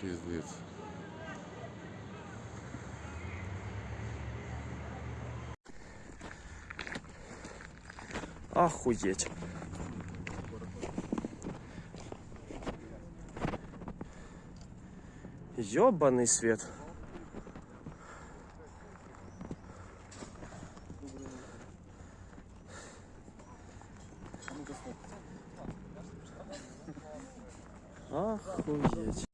Пиздец. Охуеть. Ёбаный свет. Охуеть.